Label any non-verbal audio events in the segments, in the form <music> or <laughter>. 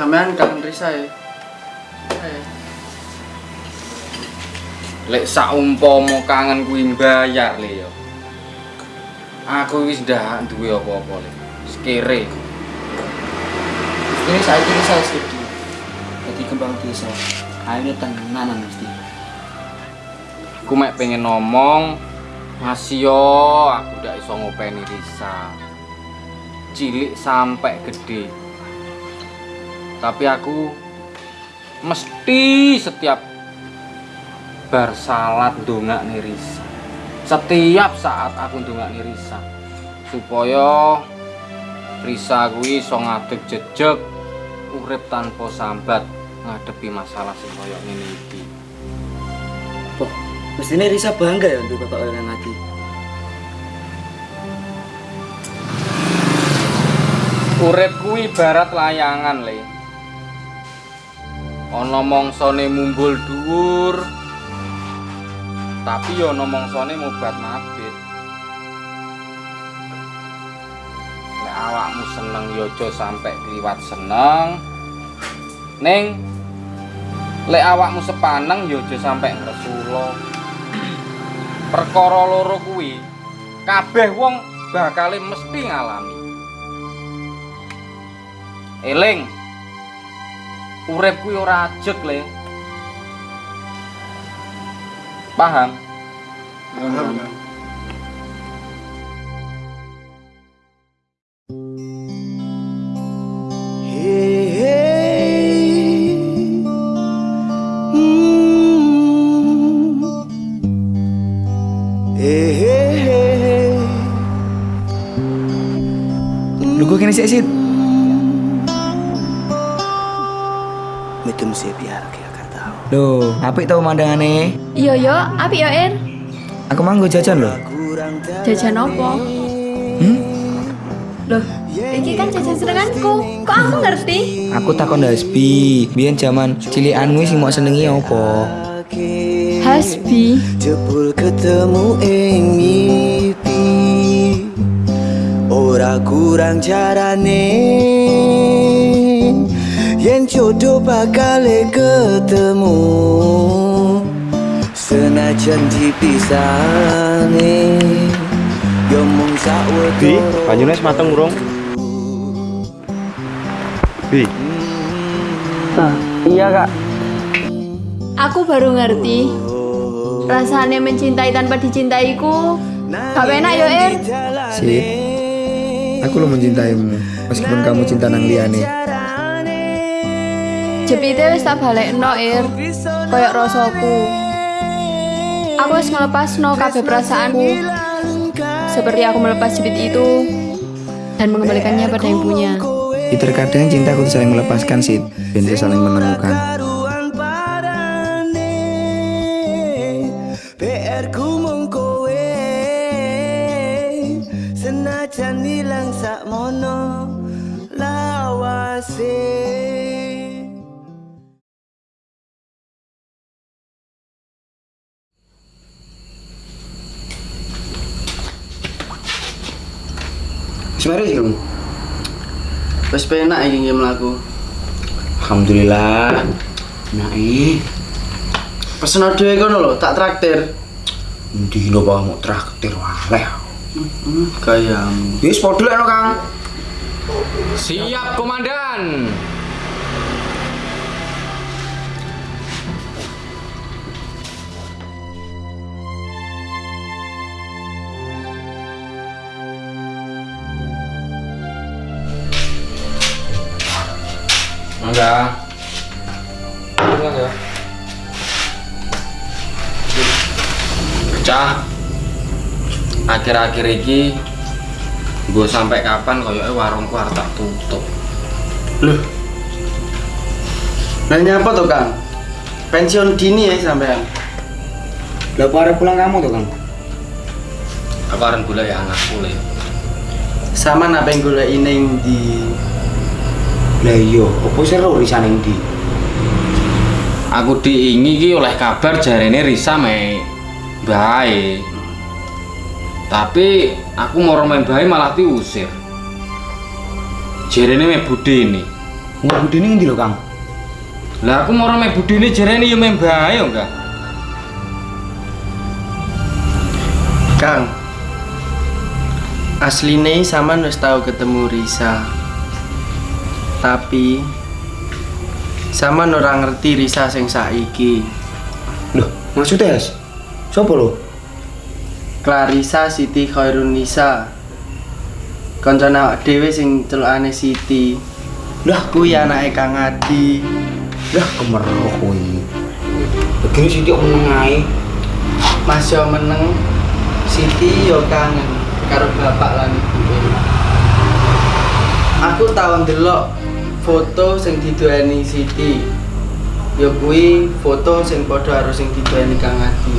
Sampean kangen Risa ya? Lek saumpama kangen kuwi mbayar le yo. Aku wis ndak duwe apa-apa le. Wis kere. Ini saya kira saya sedih. Jadi kembang desa. Akhirnya tenanan mesti. Aku mek pengen ngomong masih yo aku ndak iso ngopeni Risa. Cilik sampai gede. Tapi aku mesti setiap bar salat ndongakne Risa. Setiap saat aku ndongakne Risa supaya Risa kuwi iso ngadeg jejeg urip tanpa sambat ngadepi masalah sing kaya ngene iki. Oh, mestinya Risa bangga ya untuk bapak orang lagi. Urip kuwi ibarat layangan, Le. Ana mongsane mumbul dhuwur. Tapi ya ana mongsane mobat mabit. Lek awakmu seneng ya aja sampe kliwat seneng. Ning lek awakmu sepaneng ya aja sampe ngresula. Perkara loro kuwi kabeh wong bakale mesti ngalami. Eling. Urip kuwi ora ajeg, Le. Paham? Paham. Lu gue kini sih sih. Biar kita akan tahu. Loh, apik tau pemandangannya. Iya yo, api yo Er. Aku manggo jajan loh. Jajan opo? Hmm? Loh, iki kan jajan senenganku. Kok aku ngerti? Aku takon Hasbi, biyen zaman cilikanmu sing mau senengi apa? Hasbi. Jebul ketemu ing mimpi Ora kurang carane Yen jodoh bakal ketemu Senajan dipisahne Yo mung Bi, sawetara banyune wis mateng urung? Bi, iya kak. Aku baru ngerti. Rasanya mencintai tanpa dicintaiku. Gak enak yo Er. Sip. Aku lo mencintaimu, meskipun kamu cinta nang liane. Jepite wis tak balekno Er. Kayak rasaku. Aku wis ngelepasno kabeh perasaanku. Seperti aku melepas jepit itu dan mengembalikannya pada yang punya. Ya, terkadang cinta kudu saling melepaskan sih, dan saling menemukan. Karuan parane PR ku mung kowe Senajan ilang sak mono lawase penak iki nggih mlaku. Alhamdulillah. Nah, eh. Pesen dhewe kono lho, tak traktir. Ndi lo bawa mau traktir wae. Hmm, gayamu. Wis padha lek no, Kang. Siap, Komandan. Enggak. Enggak ya. Cah. Akhir-akhir iki gue sampai kapan koyoke warungku arep tak tutup. Loh. Lah nyapa to, Kang? Pensiun dini ya sampean. Lah apa pulang kamu tuh, Kang? Aku arep golek ya anakku le. Sama apa yang golek ning di Lah iya, opo seru risane ndi? Aku diingi ki oleh kabar jarene Risa me bae. Tapi aku mau main bae malah diusir. Jarene me bude ini. Wong budine ngendi lho, Kang? Lah aku mau mek budine jerene yo meh bae yo enggak. Kang asline sama wis tahu ketemu Risa tapi sama ora ngerti Risa sing saiki Loh, maksudnya, Yas? Sopo lho? Clarissa Siti Khairunisa Kancane awak dhewe sing celukane Siti Lah, kuwi anake Kang Adi lah kemeroh kowe. Begini sih dia meneng ae. Mas yo meneng Siti yo kangen karo bapak lan ibu Aku tau ndelok foto sing diduweni Siti yo kuwi foto sing padha karo sing diduweni Kang Adi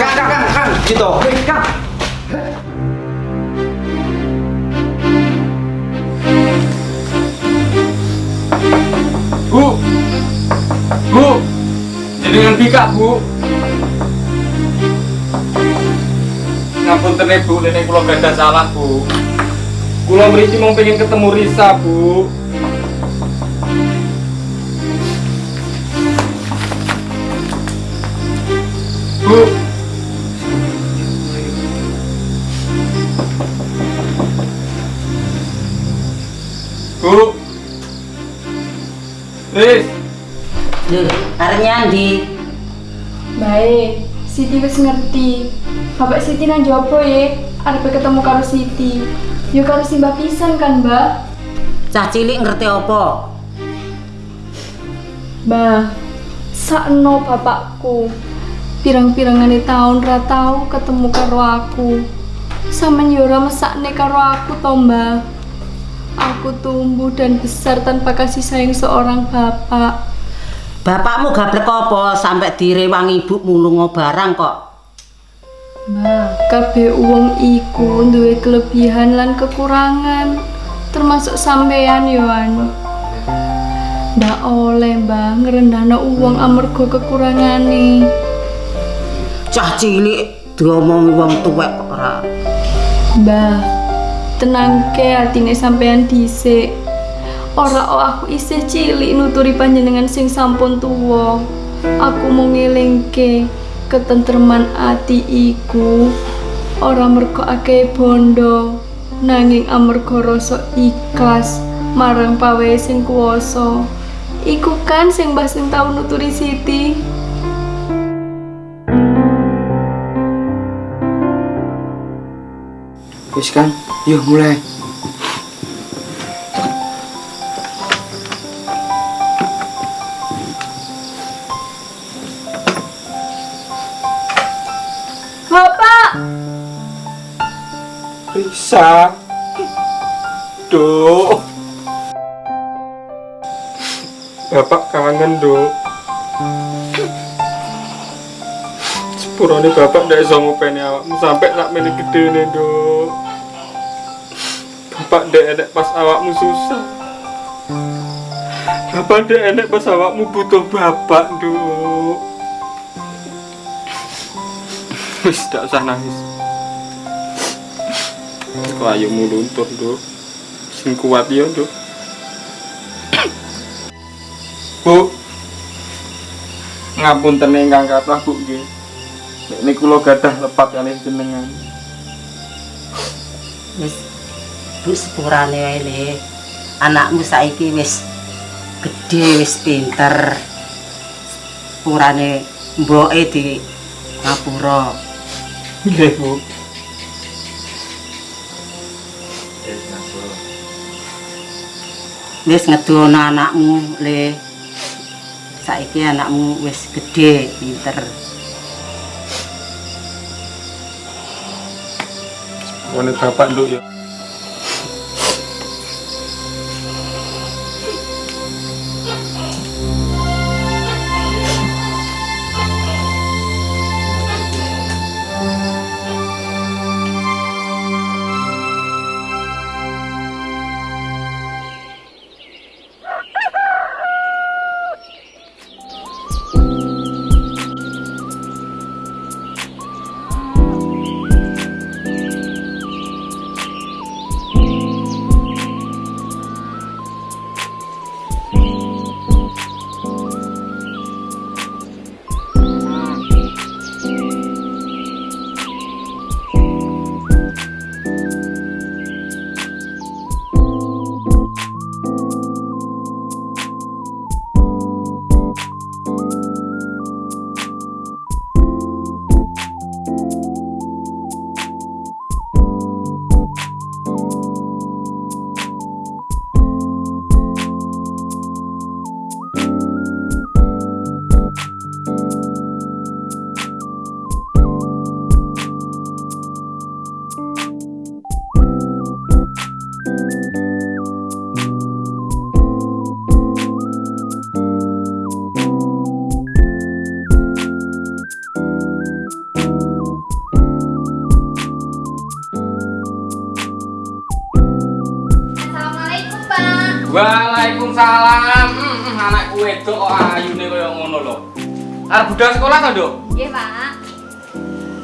Kang, Kang, Kang, Kang, gitu. Kang. Bu. Bu. Jenengan bika, Bu. Ngapunten Bu, nenek kula gadah salah, Bu. Kula mriki mau pengen ketemu Risa, Bu. Bu. Bu. Riz. Lho, arep nyandi? Baik, Siti wis ngerti. Bapak Siti nang jopo ya, arep ketemu karo Siti. Yo karo Simbah pisan kan, Mbak? Cah cilik ngerti apa? Mbah, sakno bapakku. Pirang-pirangane tahun ra tau ketemu karo aku. Sampeyan yo ora mesakne karo aku to, Mbah. Aku tumbuh dan besar tanpa kasih sayang seorang bapak. Bapakmu gablek apa sampai direwangi ibu mulunga barang kok? Mbah, kabeh wong iku duwe kelebihan lan kekurangan, termasuk sampean Yohan. Ndak oleh mbah uang amarga kekurangane. Cah cilik diomongi wong tuwek kok ora. Mbah, tenangke atine sampean dhisik. Ora oh aku isih cilik nuturi panjenengan sing sampun tuwa. Aku mau ngelingke ketentreman ati iku ora mergo akeh bondo nanging amarga rasa ikhlas marang pawe sing kuwasa. Iku kan sing mbah sing tau nuturi Siti. Wis Kang, yuk mulai. Risa. Duk. Bapak kangen, Duk. Sepurane bapak ndak iso ngopeni awakmu sampai sak mene gedene, Duk. Bapak ndek enek pas awakmu susah. Bapak ndek enek pas awakmu butuh bapak, Duk. Wis ndak usah nangis. Kok ayumu luntur, Duk. Sing kuat ya, Duk. Bu. Ngapunten ingkang kathah, Bu nggih. Nek niku kula gadah lepat kalih jenengan. Wis bu sepurane wae le. Anakmu saiki wis gede wis pinter. Sepurane mboke di ngapura. Nggih, Bu. Wis ngedono anakmu le. Saiki anakmu wis gede pinter. Wone bapak nduk ya. Budal sekolah to, Nduk? Nggih, Pak.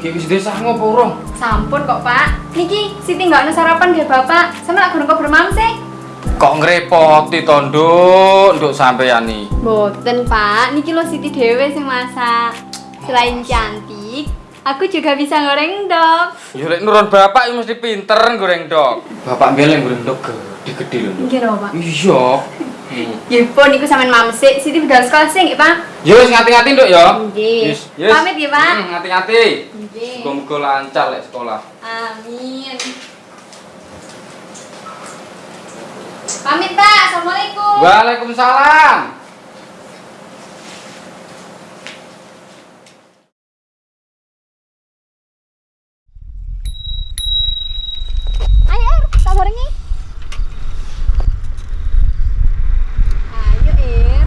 Ki wis desa ngopo urung? Sampun kok, Pak. Niki Siti nggak ada sarapan nggih, Bapak. Sama aku nunggu bermamse. Kok ngrepoti to, Nduk? Nduk sampeyan iki. Boten, Pak. Niki lo Siti dhewe sing masak. Selain cantik, aku juga bisa goreng dok. Ya lek nurun bapak mesti pinter goreng dok. Bapak mbeleng goreng dok gede-gede lho, Nduk. Nggih, lho, Pak. Iya. Nggih, pun niku sampean mamse. Siti budal sekolah sih, nggih, Pak. Ya wis ngati-ngati, Nduk ya. Nggih. Yes. Pamit ya, Pak. Hmm, ngati-ngati. Nggih. Muga-muga lancar lek sekolah. Amin. Pamit, Pak. Assalamualaikum. Waalaikumsalam. Ayo, tak barengi. Ayo, Ir.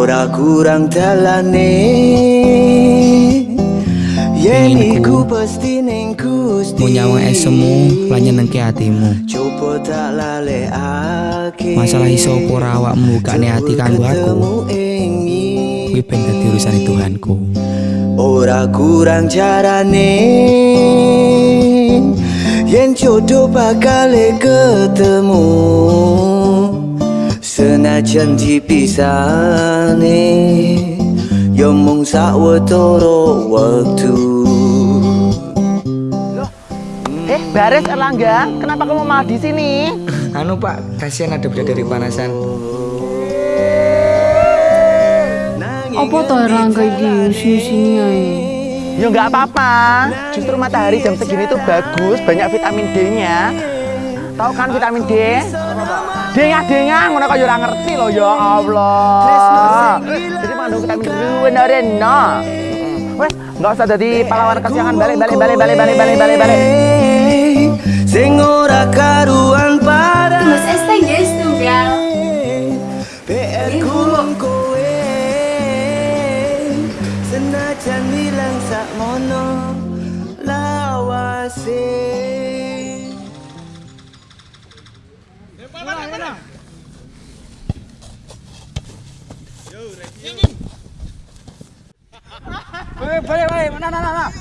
Ora kurang talane Yeni ku pasti neng kusti Mau nyawang esemu lan nyenengke hatimu. Coba tak Masalah iso apa ora awakmu bukane ati kanggo aku. Kuwi ben dadi urusane Tuhanku. Ora kurang carane Yen jodoh bakal ketemu Senajan dipisane Yo mung sawetara waktu Eh, Baris Erlangga, kenapa kamu malah di sini? Anu Pak, kasihan ada bidadari panasan. Apa to Rangga iki sini ae? Ya nggak apa-apa. Justru matahari jam segini tuh bagus, banyak vitamin D-nya. Tahu kan vitamin D? Dengah-dengah, ngono kok ya ora ngerti loh ya Allah. Jadi mengandung vitamin D bener no. Wes, nggak usah jadi pahlawan kesiangan balik balik balik balik balik balik balik balik. Sing ora karuan Vale, vale, vale, no, no, no, no.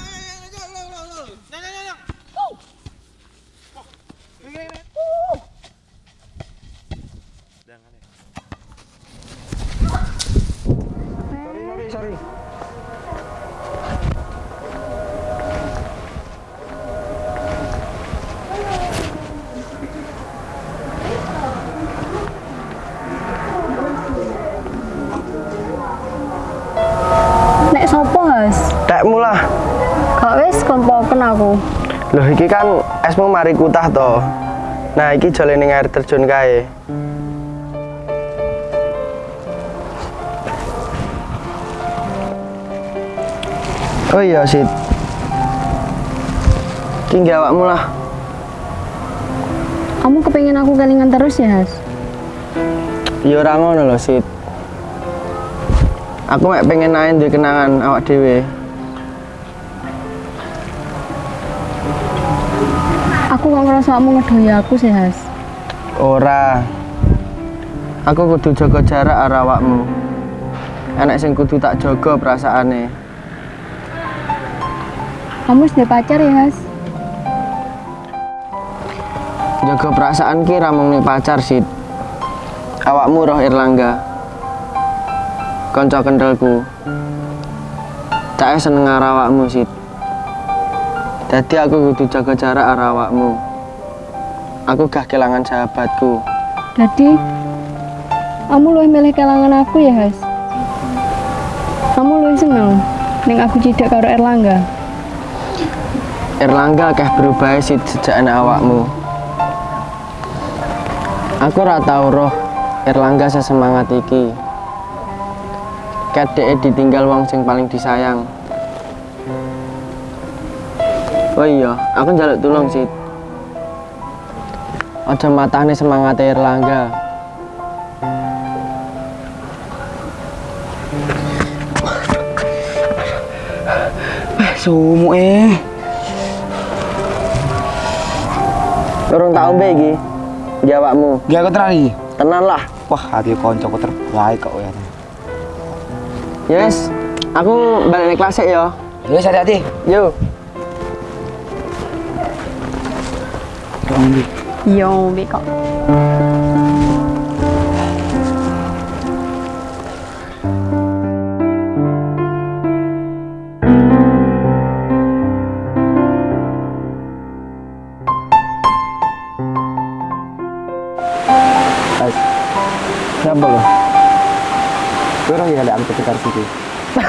Aku. Loh iki kan esmu mari kutah to. Nah, iki ning air terjun kae. Oh iya, Sid. Tinggi awakmu lah. Kamu kepengen aku kelingan terus ya Has? Ya ora ngono lho, Sid. Aku mek pengen naik duwe kenangan awak dhewe. Aku kok ngerasa kamu ngedoi aku sih Has. Ora. Aku kudu jaga jarak karo awakmu. Enek sing kudu tak jaga perasaane. Kamu sudah pacar ya Has? Jaga perasaan ki ra mung ning pacar, Sid. Awakmu roh Irlangga. Kanca kendalku. Tak seneng awakmu, Sid. Jadi aku kudu jaga jarak karo awakmu. Aku gak kelangan sahabatku. Jadi kamu lebih milih kelangan aku ya Has? Kamu lebih seneng Neng aku cidak karo Erlangga. Erlangga akeh berubah Sid sejak enak awakmu. Aku ora tau roh Erlangga sesemangat iki. Ket dhek ditinggal wong sing paling disayang. Oh iya, aku njaluk tulung sih. Aja matane semangat Erlangga. Eh, sumu eh. Turun tau mbek iki. Jawabmu. Gak aku terari. Tenan lah. Wah, hati koncoku terbaik kok ya. Yes, aku balik kelas ya. Wes hati-hati. Yo. Yo, kok. Siapa lo? Kira ya ada angkut sekitar situ. <laughs>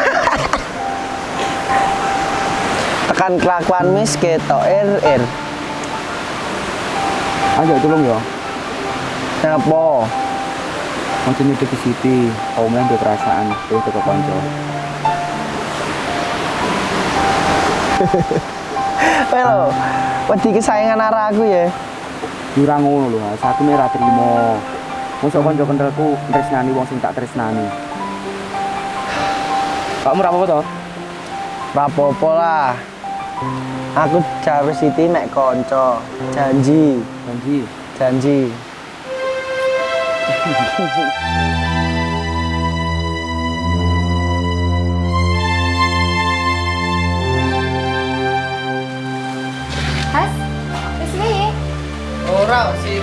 Tekan kelakuan mis ketok er er. Ayo tolong ya. Kenapa? Mau nyudup di. Kau main perasaan. Itu ke konco. Pero, wedi kesayangan arah aku ya. Jurang ngono lho, satu merah terima. Mosok konco kendelku tresnani wong sing tak tresnani. Kamu apa-apa toh? Rapopo lah. Aku jawe Siti mek konco. Janji, Janji. janji. Has, wis. Ora sih.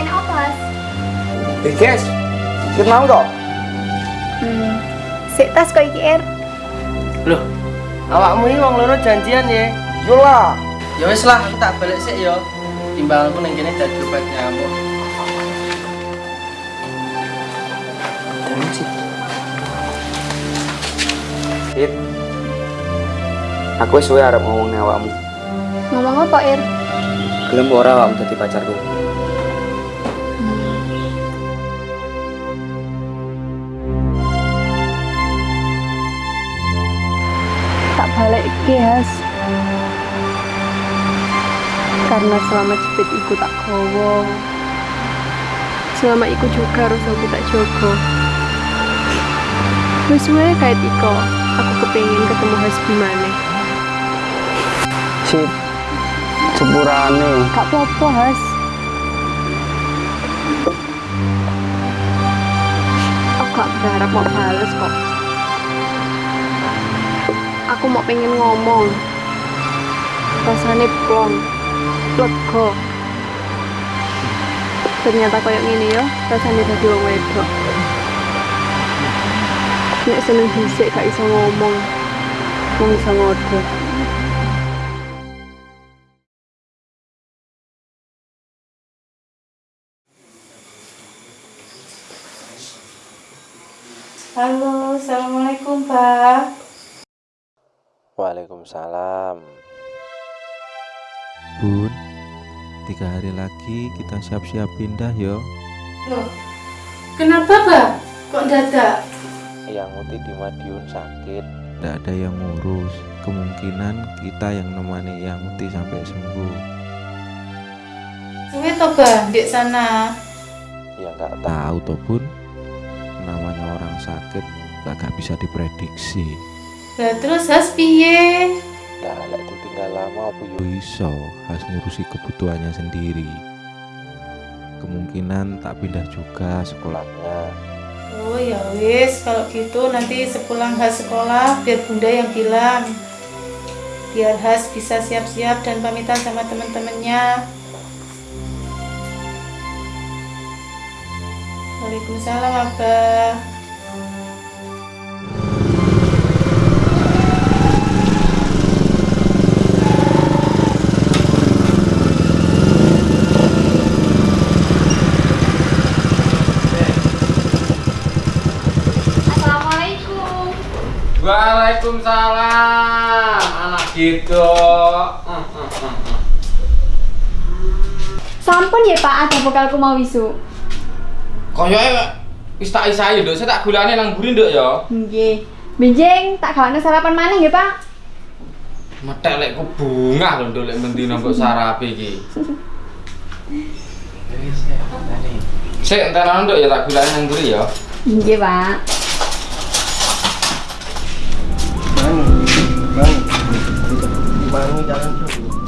Enak apa, Has? Eh, guys. Kita mau toh? Hmm. Sik tas kok iki, Er. Loh, awakmu ini wong loro janjian ya. Yo lah. Ya wis lah, aku tak balik sik ya. Timbanganku ning kene dadi obat nyamuk. It. Aku wis suwe arep ngomong ning awakmu. Ngomong apa, Er? Gelem ora awakmu dadi pacarku? tak balik ke Has. Karena selama jepit iku tak gowo. Selama iku juga harus aku tak jogo. Wis wae kayak Tiko, aku kepengin ketemu Has gimana. Sip. Sepurane. Gak apa-apa, Has. Aku gak berharap mau bales kok. Aku mau pengen ngomong. Rasanya plong, lega. Ternyata kayak gini ya, rasanya jadi wong wedok. Nek seneng dhisik gak iso ngomong. Wong iso ngode. Halo, Assalamualaikum Pak. Waalaikumsalam. Bun, tiga hari lagi kita siap-siap pindah yo. Loh, kenapa Pak? Kok dadak? Yang Uti di Madiun sakit. Tidak ada yang ngurus. Kemungkinan kita yang nemani yang Uti sampai sembuh. Suwe to Pak, di sana. Ya nggak tahu. Toh Bun, namanya orang sakit lah gak bisa diprediksi. Lah terus Has piye? Lah lek ditinggal lama apa yo Iso harus ngurusi kebutuhannya sendiri. Kemungkinan tak pindah juga sekolahnya. Oh ya wis, kalau gitu nanti sepulang Has sekolah biar Bunda yang bilang. Biar Has bisa siap-siap dan pamitan sama teman-temannya. Waalaikumsalam Abah. Waalaikumsalam. Anak gitu. Hmm, hmm, hmm, hmm. Sampun ya Pak, ada bekalku mau wisu. Koyoke wis tak isai nduk, saya tak gulane nang mburi nduk ya. Nggih. Benjing tak gawane sarapan maneh nggih, Pak. Metek lek ku bunga lho nduk lek mendina mbok sarape iki. Sik entenan nduk ya tak gulane nang mburi ya. Nggih, Pak. Bang, dibangi jalan terus.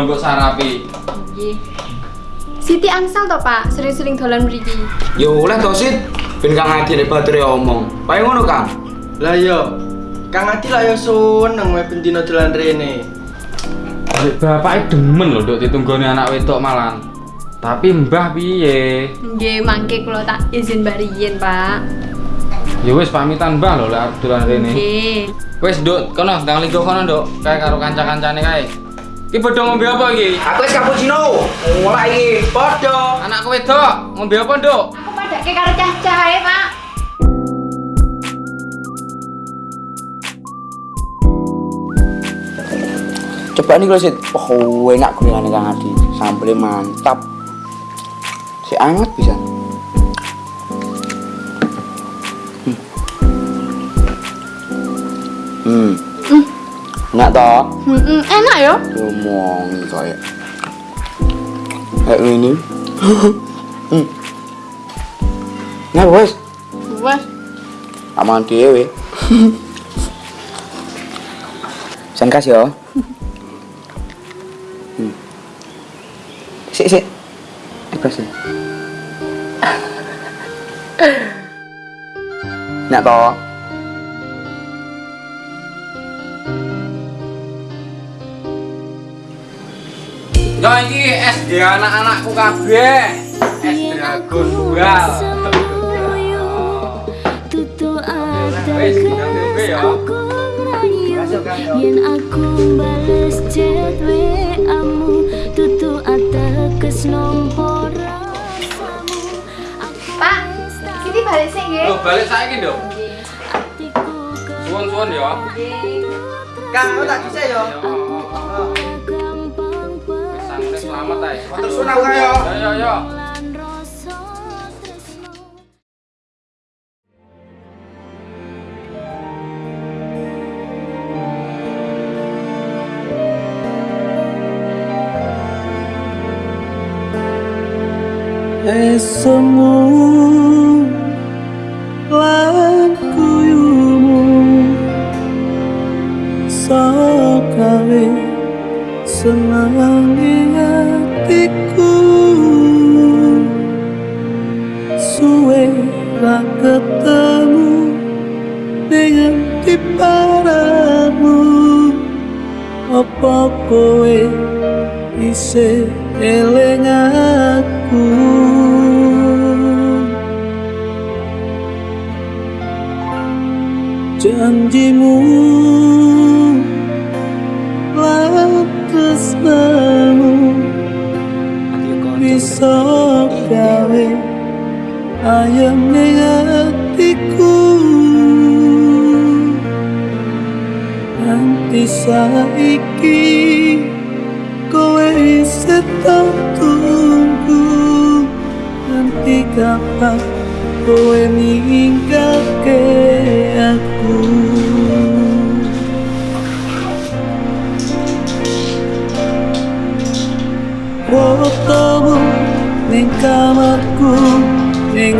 Mbok sarape. Nggih. Siti angsal to, Pak, sering-sering dolan mriki. Ya oleh to, Sit. Ben Kang Adi nek bature omong. Pae ngono, Kang. Lah yo, Kang Adi lah yo seneng wae bendina dolan rene. Lek bapake demen lho nduk ditunggoni anak wedok malan. Tapi mbah piye? Nggih, mangke kula tak izin bariyen, Pak. Ya wis pamitan mbah lho lek arep dolan rene. Nggih. Wis nduk, kono ndang linggo kono nduk, kae karo kanca-kancane kae. Iki padha ngombe apa iki? Aku wis cappuccino. Mulai iki. Padha. Anakku wedok, ngombe apa nduk? Aku padake karo cah-cah ae, Pak. Coba nih kalau Sit. Oh, enak gorengan Kang Adi. Sambelnya mantap. Si anget bisa. Toh? Hmm, enak ya? Ngomong kayak kayak ini. <laughs> hmm. Nah, bos. Wes. Aman dhewe. Sen kas yo. <laughs> Hmm. Sik sik. Dibas ya. Nak to. Yo iki SD anak-anakku kabeh. Es dragon dual. Wis, ngombe ya. Yen aku bales chat WA-mu tutu ateges nomor Pak, Siti balik sih nggih. Loh, balik saiki, Nduk. Suwun-suwun ya. Kang, tak bisa yo. Sangune selamat ae. Matur suwun aku ya. Yo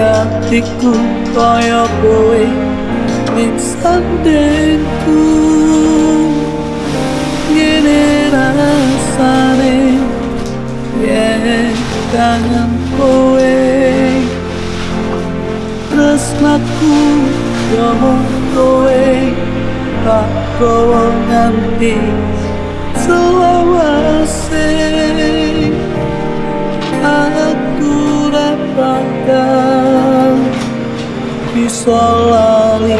atiku kaya kowe nek sandengku. Ngene rasane yen tangan kowe. Tresnaku yo mung kowe tak kowe nganti selawase. Aku dapat bakal bisa lali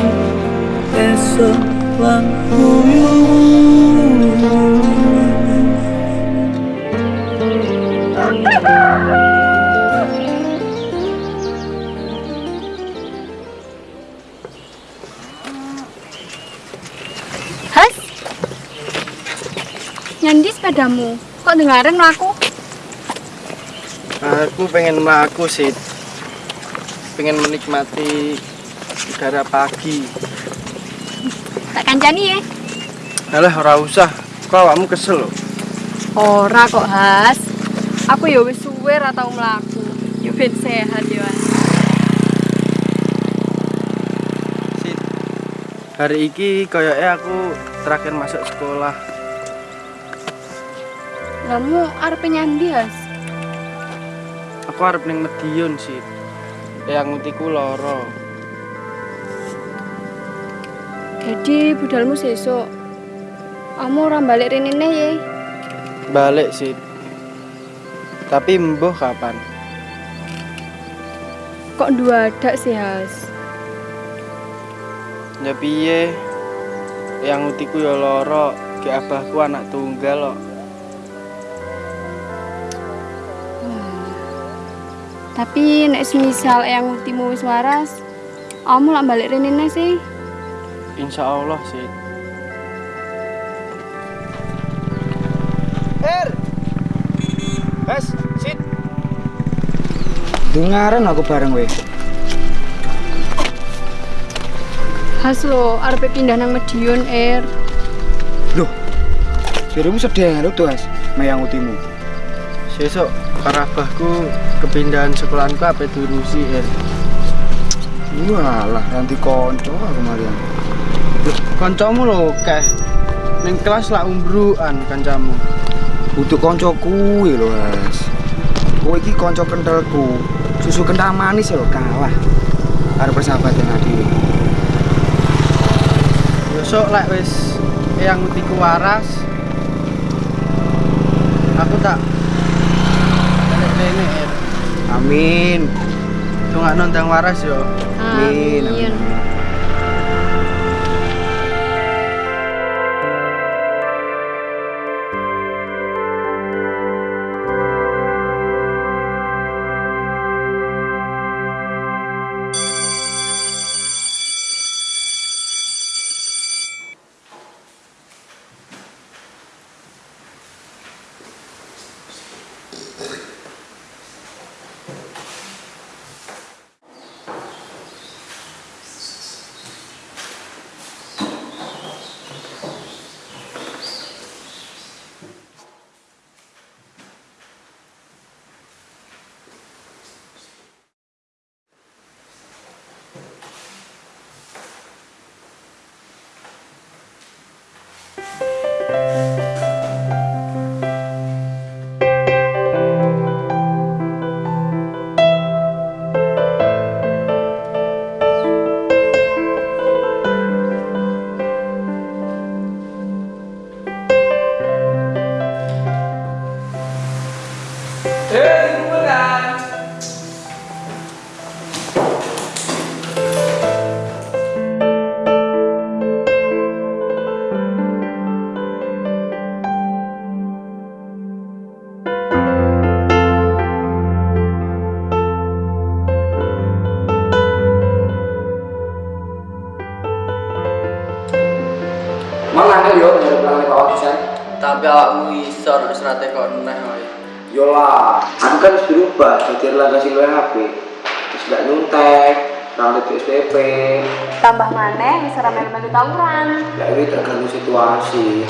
esok Has? Nyandi sepedamu? Kok dengerin aku? Aku pengen melaku sih. Pengen menikmati udara pagi. Tak kancani ya? Alah ora usah. Kok awakmu kesel loh. Ora kok, Has. Aku ya wis suwe ra tau mlaku. Ya ben sehat ya. Has. Hari iki koyoknya aku terakhir masuk sekolah. Kamu arep nyandi, Has? Aku arep ning Medion sih. Yang ngutiku loro. Jadi budalmu sesuk. Kamu ora balik rene ya? Balik sih. Tapi mbuh kapan? Kok dua ada sih, Has? Ya piye? Yang ngutiku ya loro. Ki abahku anak tunggal kok. Tapi nek semisal yang ultimu wis waras, kamu lak balik rene sih. Insya Allah sih. Er. Hes, sit. Dengaran aku bareng weh. Has lo arep pindah nang Medion Air. Loh. Dirimu sedih lu tuh, Has. Mayang utimu. Sesuk para abahku kepindahan sekolahanku apa diurusi er. Walah, nanti konco. Loh, kancamu lho keh. Ning kelas lah umbruan kancamu. Butuh konco kuwi lho, Has. Kowe iki konco kentalku. Susu kental manis lho kalah. Karo persahabatan dhewe. Besok lek wis yang utiku waras. Aku tak er. Amin. Tungak nondang waras yo. Amin. Amin. Mang Tambah maneh wis ora melu-melu tawuran. Ya ini tergantung situasi.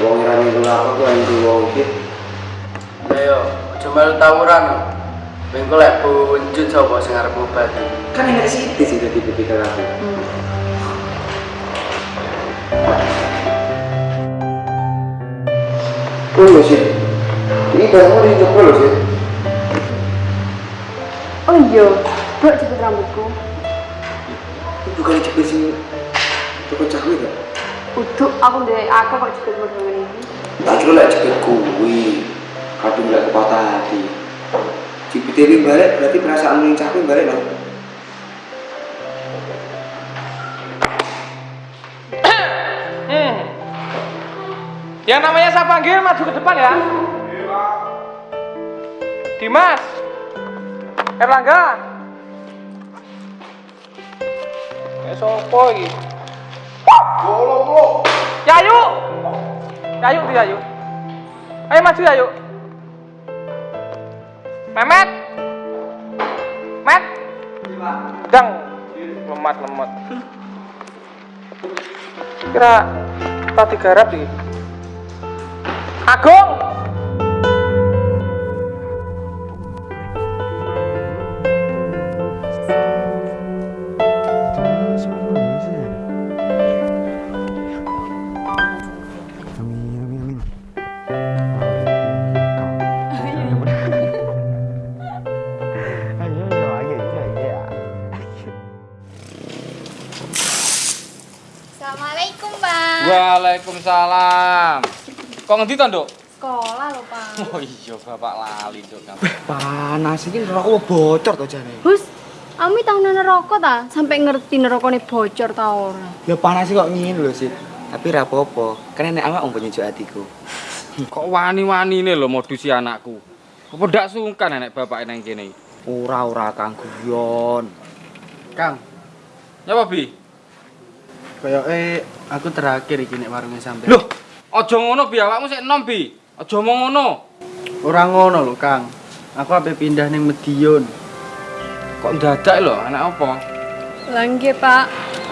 Wong minggu apa tuh yang wong iki. Ayo, cuma lu tawuran. Minggu lek punjut sapa sing arep ngobati. Kan enak sih di sini di BPK aku. Oh iya sih. Ini barangmu di jempol loh sih. Oh iya, Dok jepit rambutku. Bukan jepit sing toko cahwe gak? Uduk aku ndek aku kok jepit model ini. Tak kira lek jepit kuwi. Kadung lek kepatah hati. Jepit ini balik berarti perasaan yang cah kuwi balik loh. Hmm. Yang namanya saya panggil maju ke depan ya. Dimas. Erlangga. Eh sopo iki? Yayu. Yayu di Yayu. Ayo maju Yayu. Memet. Met. Dang. Lemat lemat. Kira tadi garap iki. Agung. Ngendi to, Nduk? Sekolah lho, Pak. Oh iya, Bapak lali, Nduk. Panas iki rokok bocor to jane. Hus, Ami tau neroko ta? Sampai ngerti nerokone bocor ta ora? Ya panas kok ngene lho, Sih. Tapi ra apa-apa, kan nek awak umpo nyujuk atiku. Kok wani-wani nih lo modusi anakku. Apa ndak sungkan nek bapak nang kene? Ora ora Kang Guyon. Kang, Nyapa, Bi? koyoke aku terakhir iki nek warunge sampe. Loh, aja ngono Bi, awakmu sik enom, Bi. Aja omong ngono. Ora ngono lho, Kang. Aku ape pindah ning Medion. Kok dadak lho, anak apa? Lah nggih, Pak.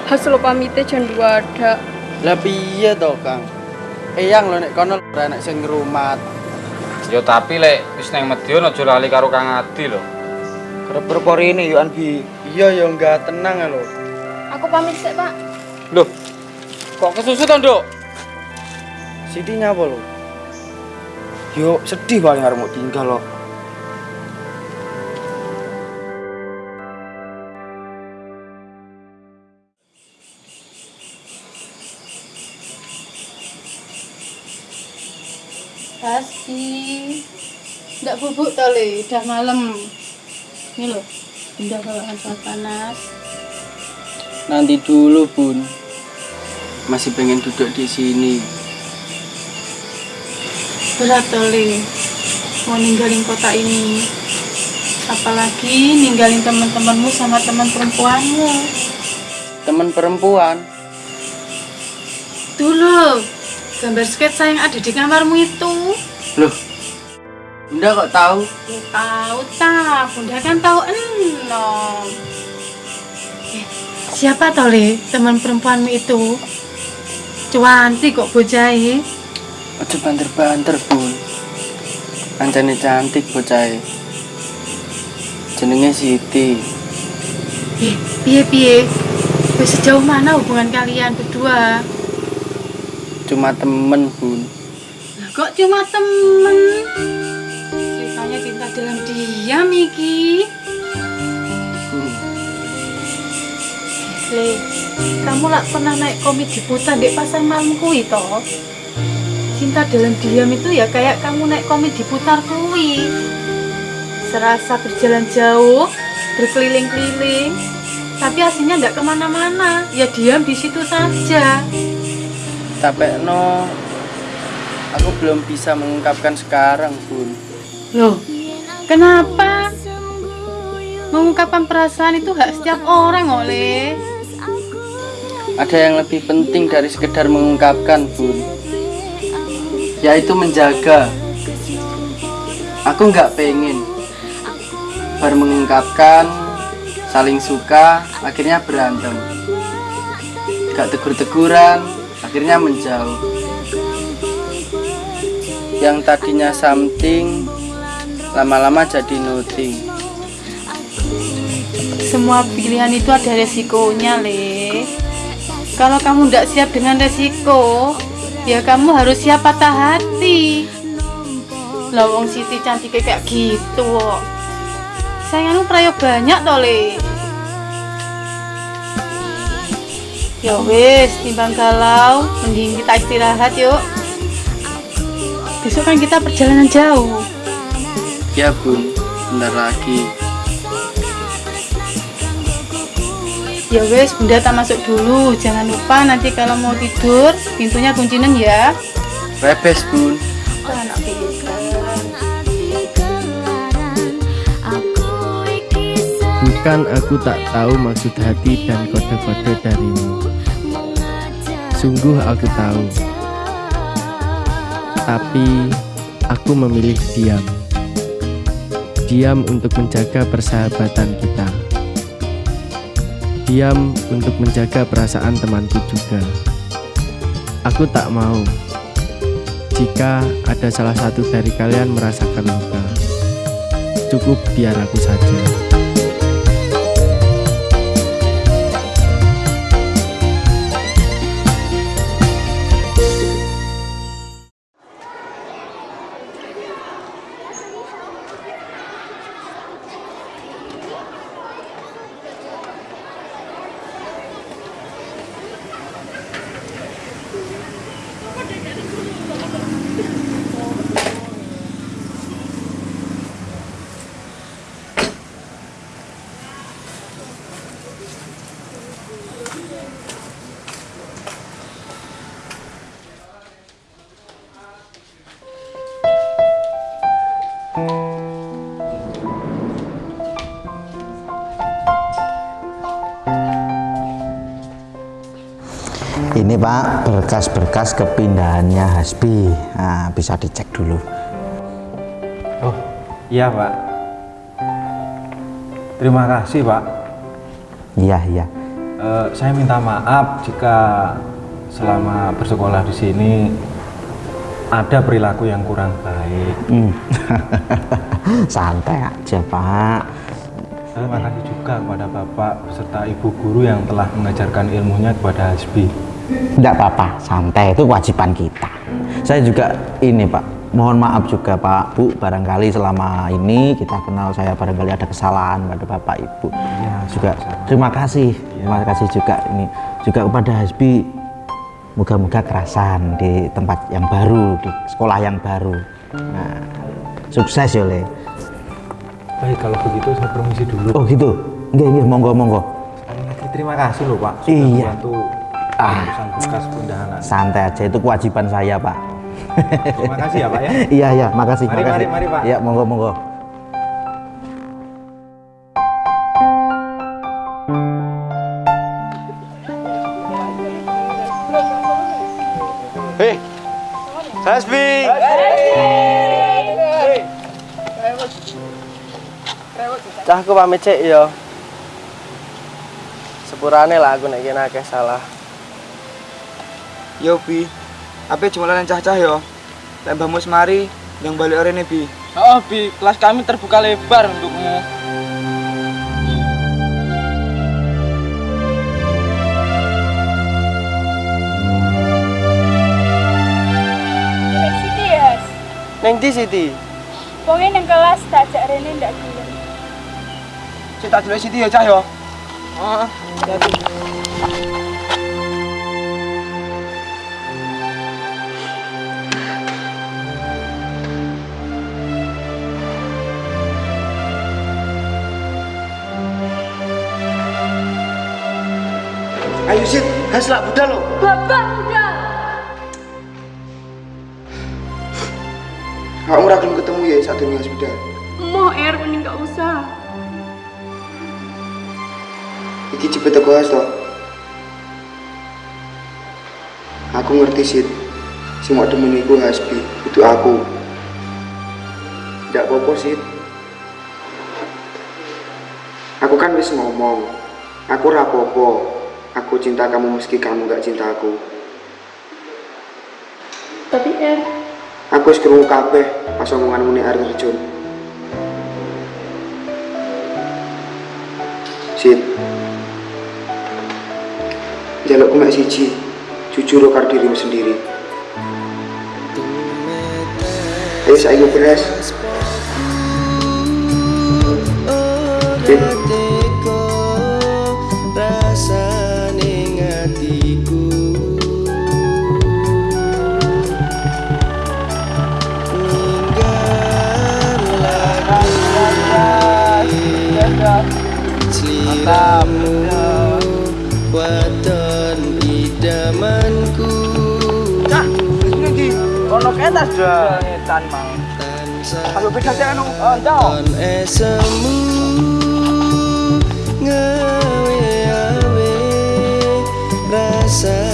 Hasil pamite jan dua ada. Lah piye to, Kang? Eyang lho nek kono ora enek sing ngrumat. Ya tapi lek wis nang Medion aja lali karo Kang Adi lho. Kerep perporine yo An Bi. Iya ya enggak tenang lho. Aku pamit sik, Pak. Loh. Kok kesusu to, Nduk? Siti nyapa lho? Yo sedih paling arep mau tinggal loh. Pasti. Nggak bubuk le, udah malam. Ini loh, bunda bawakan soal panas. Nanti dulu, Bun. Masih pengen duduk di sini. Berat le, mau ninggalin kota ini. Apalagi ninggalin teman-temanmu sama teman perempuanmu. Temen perempuan. Dulu, gambar sketsa yang ada di kamarmu itu. Loh. Bunda kok tahu? Ya, tahu tak, bunda kan tahu enom. Eh, siapa toh le teman perempuanmu itu? Cuanti kok bojahe. Aja banter-banter, Bun. Ancane cantik bocahe. Jenenge Siti. Eh, piye piye? Wis sejauh mana hubungan kalian berdua? Cuma temen, Bun. Lah kok cuma temen? Ceritanya cinta dalam diam iki. Le, kamu lah pernah naik komedi putar di pasar malam kui toh? Cinta dalam diam itu ya kayak kamu naik komedi putar kui. Serasa berjalan jauh, berkeliling-keliling, tapi aslinya nggak ke mana-mana. Ya diam di situ saja. Capek no. Aku belum bisa mengungkapkan sekarang, Bun. Loh, kenapa? Mengungkapkan perasaan itu hak setiap orang, oleh. Ada yang lebih penting dari sekedar mengungkapkan, Bun. Yaitu menjaga. Aku nggak pengen baru mengungkapkan saling suka, akhirnya berantem. Gak tegur-teguran, akhirnya menjauh. Yang tadinya something, lama-lama jadi nothing. Semua pilihan itu ada resikonya, Le. Kalau kamu tidak siap dengan resiko, ya kamu harus siap patah hati. Lawong Siti cantik kayak gitu kok. Sayangnya prayo banyak toh, Le. Ya wis, timbang galau, mending kita istirahat yuk. Besok kan kita perjalanan jauh. Ya bun, bentar lagi. Ya wis, Bunda tak masuk dulu. Jangan lupa nanti kalau mau tidur, pintunya kuncinen ya. Bebes bun. Anak. Bukan aku tak tahu maksud hati dan kode-kode darimu Sungguh aku tahu Tapi aku memilih diam Diam untuk menjaga persahabatan kita Diam untuk menjaga perasaan temanku juga. Aku tak mau Jika ada salah satu dari kalian merasakan luka. Cukup biar aku saja berkas-berkas kepindahannya Hasbi. Nah, bisa dicek dulu. Oh, iya Pak. Terima kasih Pak. Iya, iya. Eh, saya minta maaf jika selama bersekolah di sini ada perilaku yang kurang baik. Hmm. <laughs> Santai aja, Pak. Terima kasih juga kepada Bapak beserta Ibu Guru yang telah mengajarkan ilmunya kepada Hasbi. Tidak apa-apa, santai itu kewajiban kita. Saya juga ini Pak, mohon maaf juga Pak, Bu, barangkali selama ini kita kenal saya barangkali ada kesalahan pada Bapak Ibu. Ya, juga terima kasih, terima kasih juga ini juga kepada Hasbi. Moga-moga kerasan di tempat yang baru, di sekolah yang baru. Nah, sukses ya Le. Baik, kalau begitu saya permisi dulu. Oh gitu, enggak enggak, monggo monggo. Terima kasih loh Pak sudah Iya. membantu Ah. Santai aja, itu kewajiban saya Pak. Terima kasih ya Pak ya. <laughs> iya iya, makasih Mari, makasih. mari, mari, Pak. Iya, monggo monggo. Hei, Hasbi. Cah aku pamit cek ya. Sepurane lah aku nek kene akeh salah. Yo Bi, apa jumlahan cah-cah yo? Lek mbahmu semari, yang balik orene Bi. Oh, Bi, kelas kami terbuka lebar untukmu. Siti ya, Neng di Siti. pokoknya neng kelas tak ajak Rene ndak dulu. Tak dulu Siti ya cah yo. Oh, jadi. Ayo Sit, hasilak budal lo. Bapak udah. Kamu ora gelem ketemu ya saat ini hospital. Mau air mending gak usah. Iki cepet teko has toh. Aku ngerti Sit. Si mau demen iku Hasbi, itu aku. Tidak apa-apa Sit. Aku kan wis ngomong, aku rapopo. Aku cinta kamu meski kamu gak cinta aku. Tapi Er, Aku wis krungu kabeh pas omonganmu nek arep terjun. Sit. Jalukku mek siji, jujur karo dirimu sendiri. Ayo saiki beres. Sit. Sliramu Wadon idamanku Ono ketas dah. Etan mang. Aku bisa sih anu. Oh, Ton esemu Ngawe-awe Rasane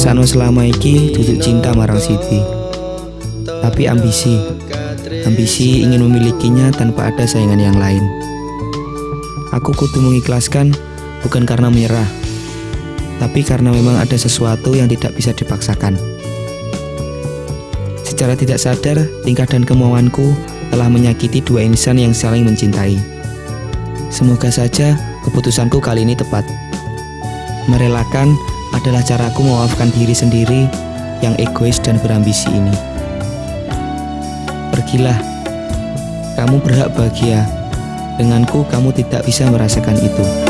rasakno selama iki duduk cinta marang Siti. Tapi ambisi, ambisi ingin memilikinya tanpa ada saingan yang lain. Aku kudu mengikhlaskan bukan karena menyerah, tapi karena memang ada sesuatu yang tidak bisa dipaksakan. Secara tidak sadar, tingkah dan kemauanku telah menyakiti dua insan yang saling mencintai. Semoga saja keputusanku kali ini tepat. Merelakan adalah caraku memaafkan diri sendiri yang egois dan berambisi ini. Pergilah, kamu berhak bahagia. Denganku, kamu tidak bisa merasakan itu.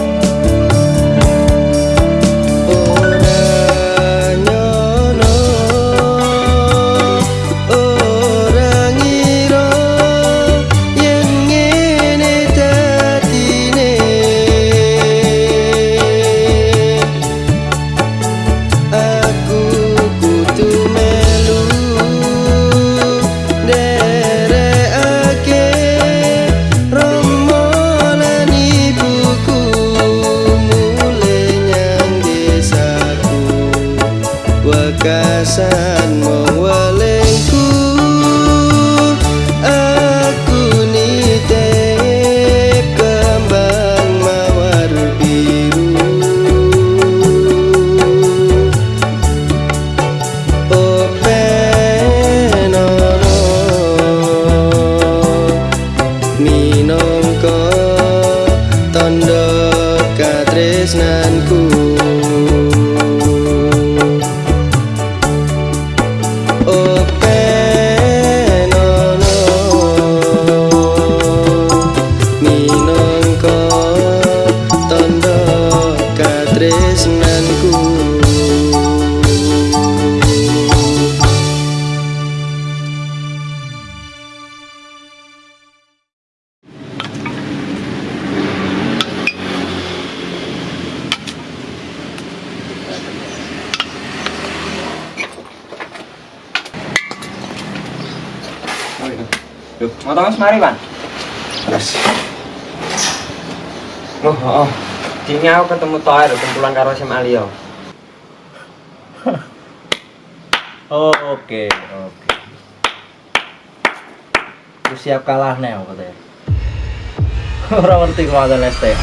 Dini aku ketemu Toer, kumpulan karo SMA Lio. Oh, <laughs> oke, oke. Lu siap kalah nih apa teh? Ora ngerti kok ada ST.